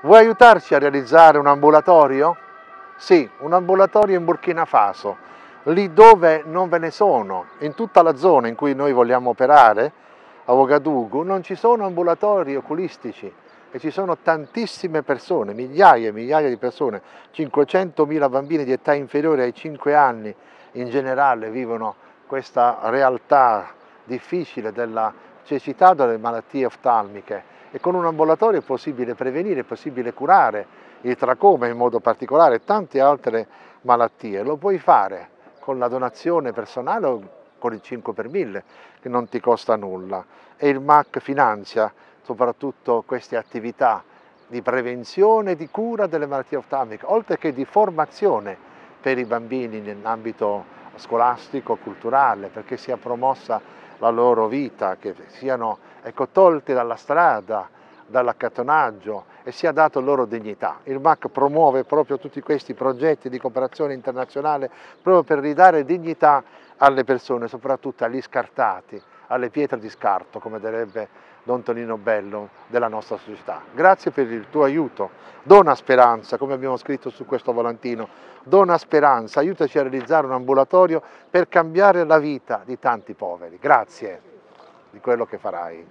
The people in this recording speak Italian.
Vuoi aiutarci a realizzare un ambulatorio? Sì, un ambulatorio in Burkina Faso, lì dove non ve ne sono, in tutta la zona in cui noi vogliamo operare, a Ouagadougou, non ci sono ambulatori oculistici e ci sono tantissime persone, migliaia e migliaia di persone, 500.000 bambini di età inferiore ai 5 anni in generale vivono questa realtà difficile della cecità delle malattie oftalmiche e con un ambulatorio è possibile prevenire, è possibile curare il tracoma in modo particolare e tante altre malattie. Lo puoi fare con la donazione personale o con il 5 per 1000 che non ti costa nulla e il MAC finanzia soprattutto queste attività di prevenzione e di cura delle malattie oftalmiche, oltre che di formazione per i bambini nell'ambito scolastico, culturale, perché sia promossa la loro vita, che siano ecco, tolte dalla strada, dall'accattonaggio e sia dato loro dignità. Il MAC promuove proprio tutti questi progetti di cooperazione internazionale proprio per ridare dignità alle persone, soprattutto agli scartati, alle pietre di scarto, come direbbe Don Tonino Bello della nostra società. Grazie per il tuo aiuto, dona speranza, come abbiamo scritto su questo volantino, dona speranza, aiutaci a realizzare un ambulatorio per cambiare la vita di tanti poveri. Grazie di quello che farai.